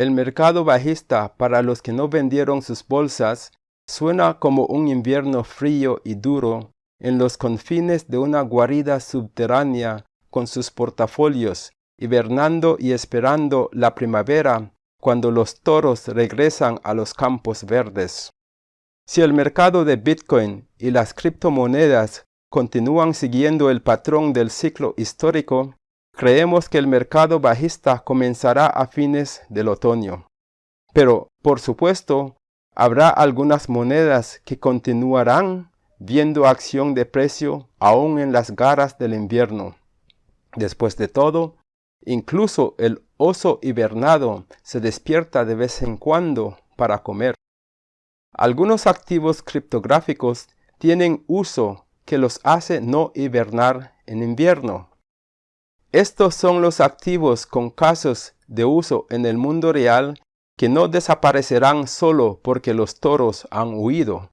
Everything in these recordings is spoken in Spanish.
El mercado bajista para los que no vendieron sus bolsas suena como un invierno frío y duro en los confines de una guarida subterránea con sus portafolios, hibernando y esperando la primavera cuando los toros regresan a los campos verdes. Si el mercado de Bitcoin y las criptomonedas continúan siguiendo el patrón del ciclo histórico, creemos que el mercado bajista comenzará a fines del otoño. Pero, por supuesto, habrá algunas monedas que continuarán viendo acción de precio aún en las garras del invierno. Después de todo, incluso el oso hibernado se despierta de vez en cuando para comer. Algunos activos criptográficos tienen uso que los hace no hibernar en invierno. Estos son los activos con casos de uso en el mundo real que no desaparecerán solo porque los toros han huido.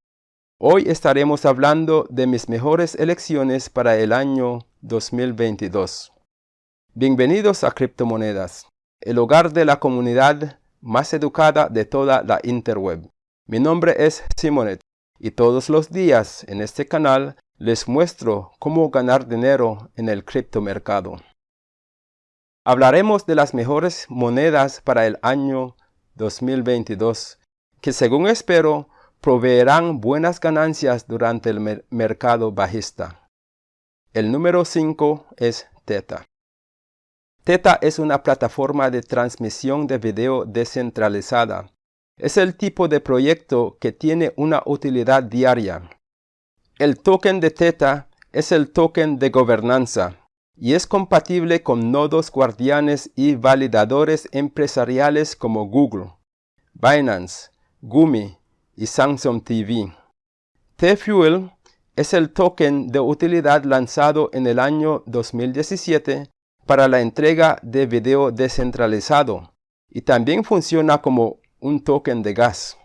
Hoy estaremos hablando de mis mejores elecciones para el año 2022. Bienvenidos a Criptomonedas el hogar de la comunidad más educada de toda la interweb. Mi nombre es Simonet y todos los días en este canal les muestro cómo ganar dinero en el criptomercado. Hablaremos de las mejores monedas para el año 2022, que según espero proveerán buenas ganancias durante el mercado bajista. El número 5 es Teta. Teta es una plataforma de transmisión de video descentralizada. Es el tipo de proyecto que tiene una utilidad diaria. El token de Teta es el token de gobernanza y es compatible con nodos guardianes y validadores empresariales como Google, Binance, Gumi y Samsung TV. T-Fuel es el token de utilidad lanzado en el año 2017 para la entrega de video descentralizado y también funciona como un token de gas.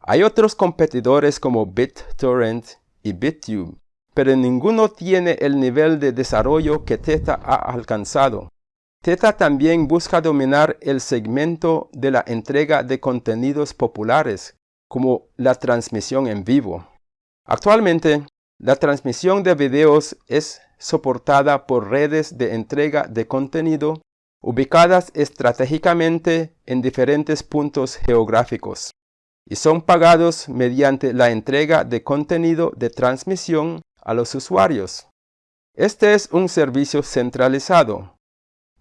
Hay otros competidores como BitTorrent y BitTube, pero ninguno tiene el nivel de desarrollo que Teta ha alcanzado. Teta también busca dominar el segmento de la entrega de contenidos populares, como la transmisión en vivo. Actualmente, la transmisión de videos es soportada por redes de entrega de contenido ubicadas estratégicamente en diferentes puntos geográficos y son pagados mediante la entrega de contenido de transmisión a los usuarios. Este es un servicio centralizado,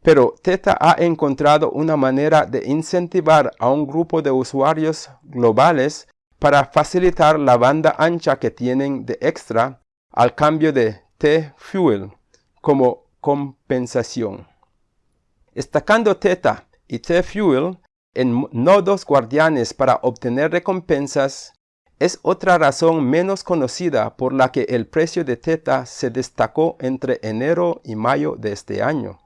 pero Teta ha encontrado una manera de incentivar a un grupo de usuarios globales para facilitar la banda ancha que tienen de extra al cambio de T-Fuel como compensación. Estacando Theta y T-Fuel en nodos guardianes para obtener recompensas es otra razón menos conocida por la que el precio de Theta se destacó entre enero y mayo de este año.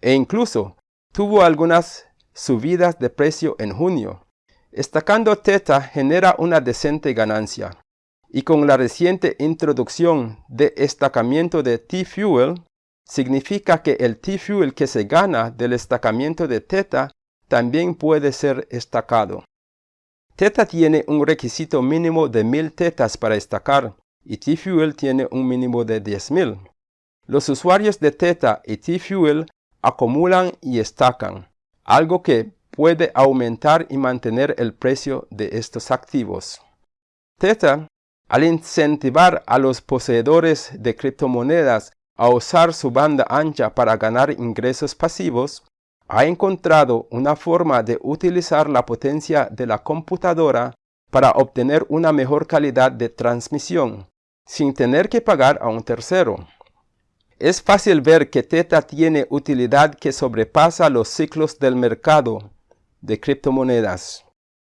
E incluso tuvo algunas subidas de precio en junio. Estacando Theta genera una decente ganancia y con la reciente introducción de estacamiento de T-Fuel, significa que el T-Fuel que se gana del estacamiento de Theta también puede ser estacado. Theta tiene un requisito mínimo de 1000 tetas para estacar y T-Fuel tiene un mínimo de 10.000. Los usuarios de Theta y T-Fuel acumulan y estacan, algo que puede aumentar y mantener el precio de estos activos. Theta al incentivar a los poseedores de criptomonedas a usar su banda ancha para ganar ingresos pasivos, ha encontrado una forma de utilizar la potencia de la computadora para obtener una mejor calidad de transmisión, sin tener que pagar a un tercero. Es fácil ver que Teta tiene utilidad que sobrepasa los ciclos del mercado de criptomonedas.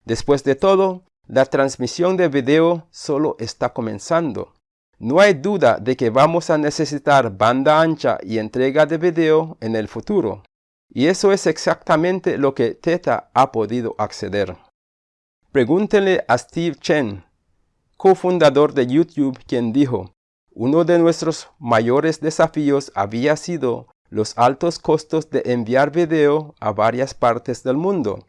Después de todo, la transmisión de video solo está comenzando. No hay duda de que vamos a necesitar banda ancha y entrega de video en el futuro. Y eso es exactamente lo que Teta ha podido acceder. Pregúntenle a Steve Chen, cofundador de YouTube, quien dijo, uno de nuestros mayores desafíos había sido los altos costos de enviar video a varias partes del mundo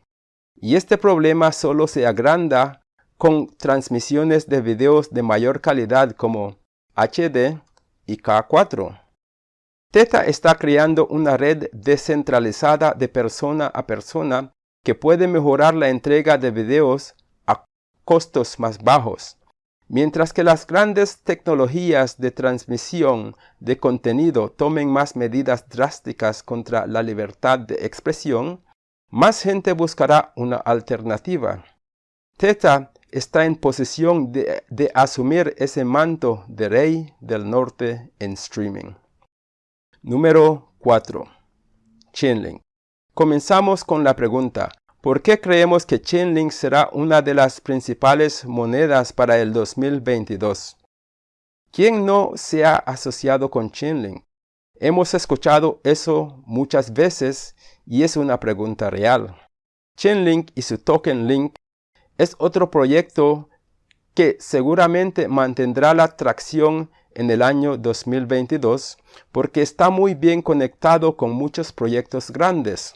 y este problema solo se agranda con transmisiones de videos de mayor calidad como HD y K4. Teta está creando una red descentralizada de persona a persona que puede mejorar la entrega de videos a costos más bajos. Mientras que las grandes tecnologías de transmisión de contenido tomen más medidas drásticas contra la libertad de expresión, más gente buscará una alternativa. Teta está en posición de, de, asumir ese manto de rey del norte en streaming. Número 4. Chainlink. Comenzamos con la pregunta, ¿por qué creemos que Chainlink será una de las principales monedas para el 2022? ¿Quién no se ha asociado con Chainlink? Hemos escuchado eso muchas veces y es una pregunta real. Chainlink y su token Link es otro proyecto que seguramente mantendrá la tracción en el año 2022 porque está muy bien conectado con muchos proyectos grandes.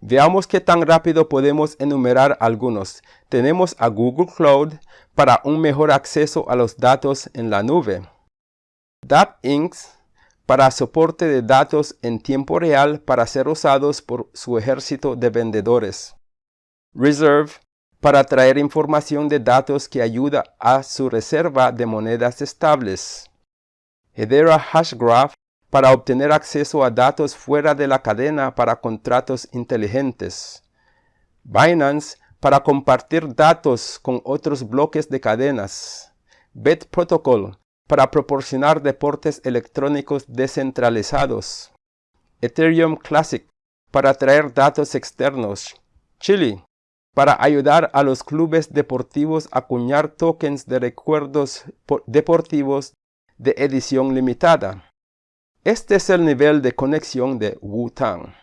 Veamos qué tan rápido podemos enumerar algunos. Tenemos a Google Cloud para un mejor acceso a los datos en la nube. DAppInks para soporte de datos en tiempo real para ser usados por su ejército de vendedores. Reserve para traer información de datos que ayuda a su reserva de monedas estables. Hedera Hashgraph para obtener acceso a datos fuera de la cadena para contratos inteligentes. Binance para compartir datos con otros bloques de cadenas. Bet Protocol para proporcionar deportes electrónicos descentralizados. Ethereum Classic para traer datos externos. Chili para ayudar a los clubes deportivos a acuñar tokens de recuerdos deportivos de edición limitada. Este es el nivel de conexión de Wu-Tang.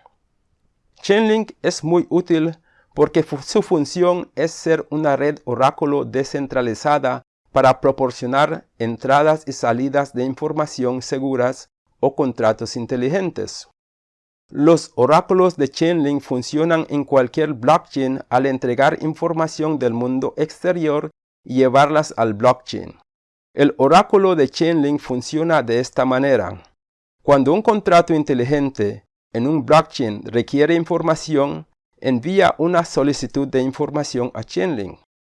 Chainlink es muy útil porque su función es ser una red oráculo descentralizada para proporcionar entradas y salidas de información seguras o contratos inteligentes. Los oráculos de Chainlink funcionan en cualquier blockchain al entregar información del mundo exterior y llevarlas al blockchain. El oráculo de Chainlink funciona de esta manera. Cuando un contrato inteligente en un blockchain requiere información, envía una solicitud de información a Chainlink.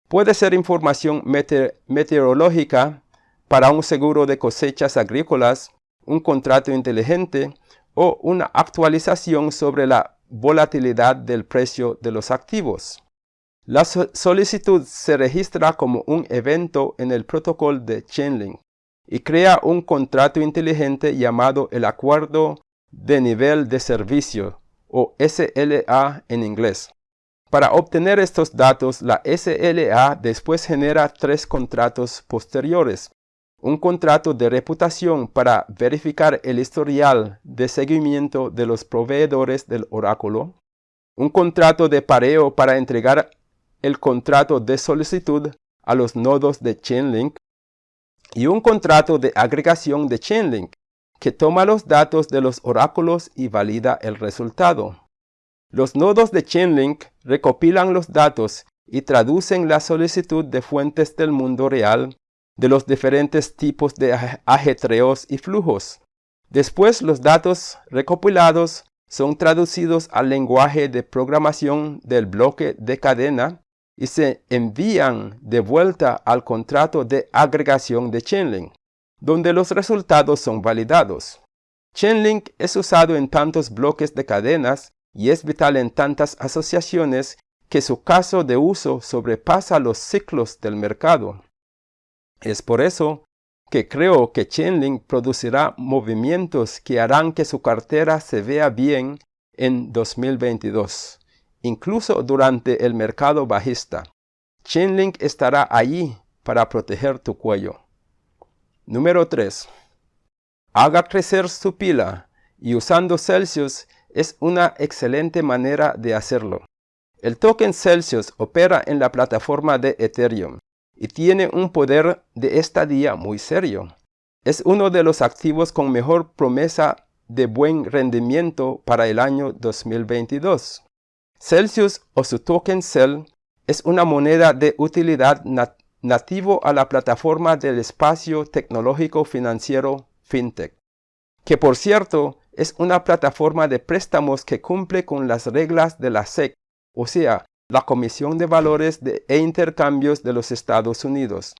Puede ser información meteorológica para un seguro de cosechas agrícolas, un contrato inteligente o una actualización sobre la volatilidad del precio de los activos. La solicitud se registra como un evento en el protocolo de Chainlink y crea un contrato inteligente llamado el Acuerdo de Nivel de Servicio o SLA en inglés. Para obtener estos datos, la SLA después genera tres contratos posteriores un contrato de reputación para verificar el historial de seguimiento de los proveedores del oráculo, un contrato de pareo para entregar el contrato de solicitud a los nodos de Chainlink y un contrato de agregación de Chainlink que toma los datos de los oráculos y valida el resultado. Los nodos de Chainlink recopilan los datos y traducen la solicitud de fuentes del mundo real de los diferentes tipos de ajetreos y flujos. Después los datos recopilados son traducidos al lenguaje de programación del bloque de cadena y se envían de vuelta al contrato de agregación de Chainlink, donde los resultados son validados. Chainlink es usado en tantos bloques de cadenas y es vital en tantas asociaciones que su caso de uso sobrepasa los ciclos del mercado. Es por eso que creo que Chainlink producirá movimientos que harán que su cartera se vea bien en 2022, incluso durante el mercado bajista. Chainlink estará allí para proteger tu cuello. Número 3. Haga crecer su pila y usando Celsius es una excelente manera de hacerlo. El token Celsius opera en la plataforma de Ethereum y tiene un poder de estadía muy serio. Es uno de los activos con mejor promesa de buen rendimiento para el año 2022. Celsius o su token CEL es una moneda de utilidad nativo a la plataforma del espacio tecnológico financiero FinTech, que por cierto es una plataforma de préstamos que cumple con las reglas de la SEC, o sea, la Comisión de Valores e Intercambios de los Estados Unidos.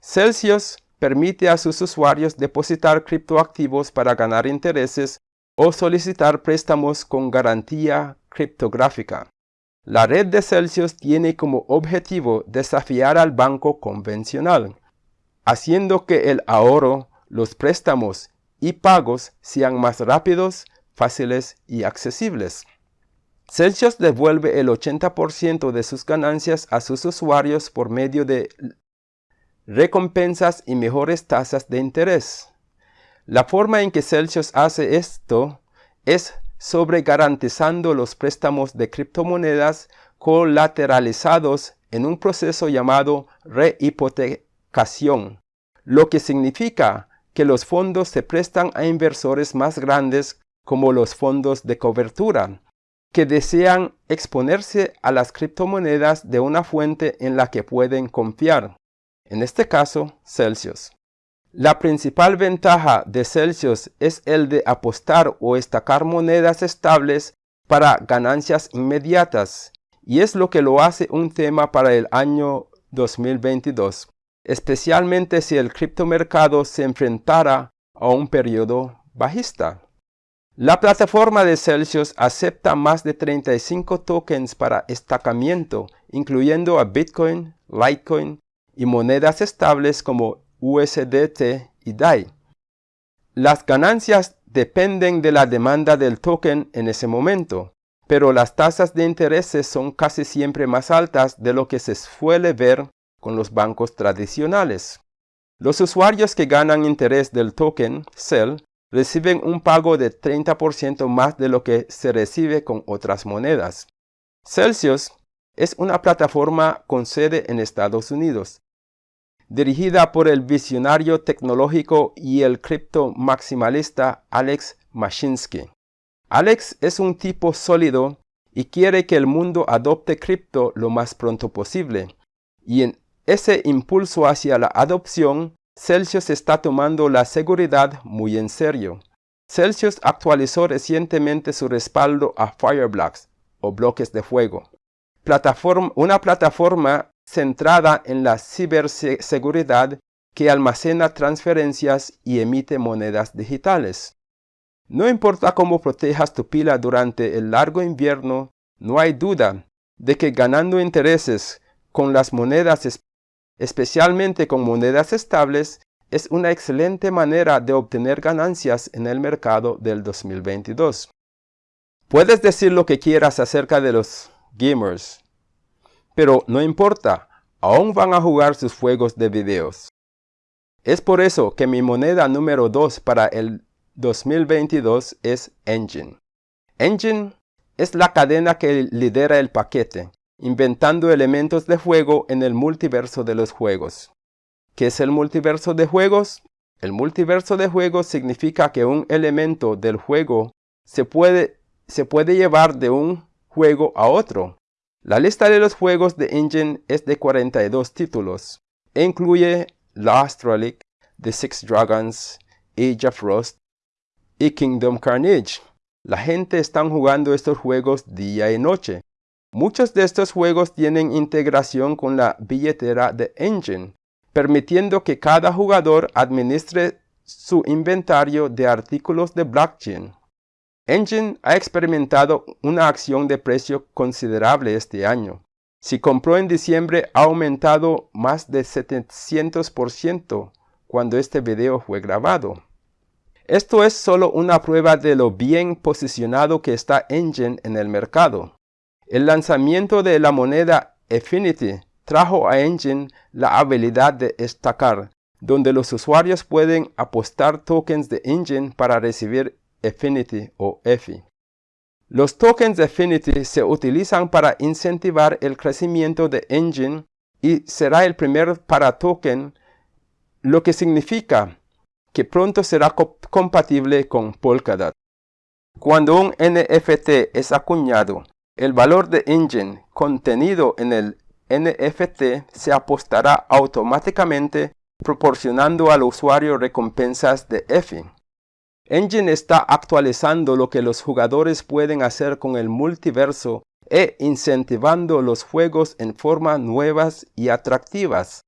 Celsius permite a sus usuarios depositar criptoactivos para ganar intereses o solicitar préstamos con garantía criptográfica. La red de Celsius tiene como objetivo desafiar al banco convencional, haciendo que el ahorro, los préstamos y pagos sean más rápidos, fáciles y accesibles. Celsius devuelve el 80% de sus ganancias a sus usuarios por medio de recompensas y mejores tasas de interés. La forma en que Celsius hace esto es sobre garantizando los préstamos de criptomonedas colateralizados en un proceso llamado rehipotecación, lo que significa que los fondos se prestan a inversores más grandes como los fondos de cobertura, que desean exponerse a las criptomonedas de una fuente en la que pueden confiar, en este caso Celsius. La principal ventaja de Celsius es el de apostar o estacar monedas estables para ganancias inmediatas, y es lo que lo hace un tema para el año 2022, especialmente si el criptomercado se enfrentara a un periodo bajista. La plataforma de Celsius acepta más de 35 tokens para estacamiento, incluyendo a Bitcoin, Litecoin y monedas estables como USDT y DAI. Las ganancias dependen de la demanda del token en ese momento, pero las tasas de intereses son casi siempre más altas de lo que se suele ver con los bancos tradicionales. Los usuarios que ganan interés del token CEL reciben un pago de 30% más de lo que se recibe con otras monedas. Celsius es una plataforma con sede en Estados Unidos dirigida por el visionario tecnológico y el cripto maximalista Alex Mashinsky. Alex es un tipo sólido y quiere que el mundo adopte cripto lo más pronto posible. Y en ese impulso hacia la adopción, Celsius está tomando la seguridad muy en serio. Celsius actualizó recientemente su respaldo a Fireblocks o bloques de fuego, una plataforma centrada en la ciberseguridad que almacena transferencias y emite monedas digitales. No importa cómo protejas tu pila durante el largo invierno, no hay duda de que ganando intereses con las monedas, especialmente con monedas estables, es una excelente manera de obtener ganancias en el mercado del 2022. Puedes decir lo que quieras acerca de los gamers, pero no importa, aún van a jugar sus juegos de videos. Es por eso que mi moneda número 2 para el 2022 es Engine. Engine es la cadena que lidera el paquete, inventando elementos de juego en el multiverso de los juegos. ¿Qué es el multiverso de juegos? El multiverso de juegos significa que un elemento del juego se puede, llevar de un juego a otro, la lista de los juegos de Engine es de 42 títulos e incluye Lost Relic, The Six Dragons, Age of Frost y Kingdom Carnage. La gente está jugando estos juegos día y noche. Muchos de estos juegos tienen integración con la billetera de Engine, permitiendo que cada jugador administre su inventario de artículos de blockchain. Engine ha experimentado una acción de precio considerable este año. Si compró en diciembre ha aumentado más de 700% cuando este video fue grabado. Esto es solo una prueba de lo bien posicionado que está Engine en el mercado. El lanzamiento de la moneda Affinity trajo a Engine la habilidad de estacar, donde los usuarios pueden apostar tokens de Engine para recibir Affinity o EFI. Los tokens de Affinity se utilizan para incentivar el crecimiento de Engine y será el primer para token, lo que significa que pronto será compatible con Polkadot. Cuando un NFT es acuñado, el valor de Engine contenido en el NFT se apostará automáticamente proporcionando al usuario recompensas de EFI. Engine está actualizando lo que los jugadores pueden hacer con el multiverso e incentivando los juegos en formas nuevas y atractivas.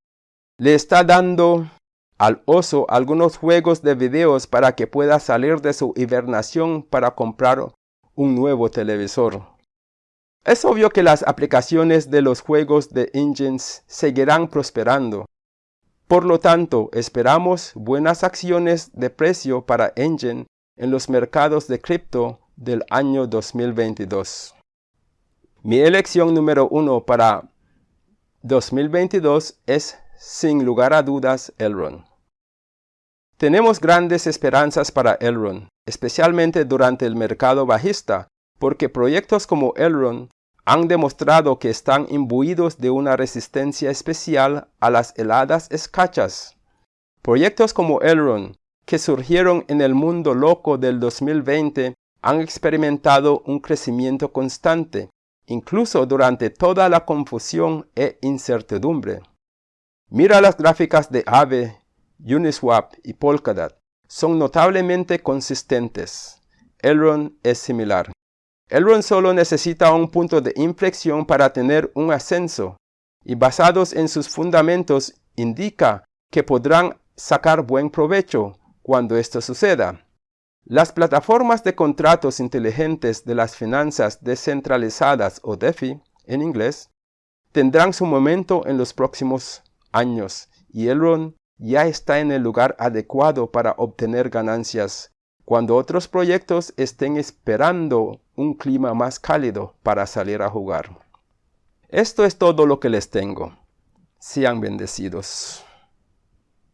Le está dando al oso algunos juegos de videos para que pueda salir de su hibernación para comprar un nuevo televisor. Es obvio que las aplicaciones de los juegos de Engines seguirán prosperando. Por lo tanto, esperamos buenas acciones de precio para Engine en los mercados de cripto del año 2022. Mi elección número uno para 2022 es, sin lugar a dudas, Elrond. Tenemos grandes esperanzas para Elrond, especialmente durante el mercado bajista, porque proyectos como Elrond han demostrado que están imbuidos de una resistencia especial a las heladas escachas. Proyectos como Elrond, que surgieron en el mundo loco del 2020, han experimentado un crecimiento constante, incluso durante toda la confusión e incertidumbre. Mira las gráficas de Aave, Uniswap y Polkadot. Son notablemente consistentes. Elrond es similar. Elrond solo necesita un punto de inflexión para tener un ascenso, y basados en sus fundamentos indica que podrán sacar buen provecho cuando esto suceda. Las plataformas de contratos inteligentes de las finanzas descentralizadas o DeFi en inglés tendrán su momento en los próximos años y Elrond ya está en el lugar adecuado para obtener ganancias cuando otros proyectos estén esperando un clima más cálido para salir a jugar. Esto es todo lo que les tengo. Sean bendecidos.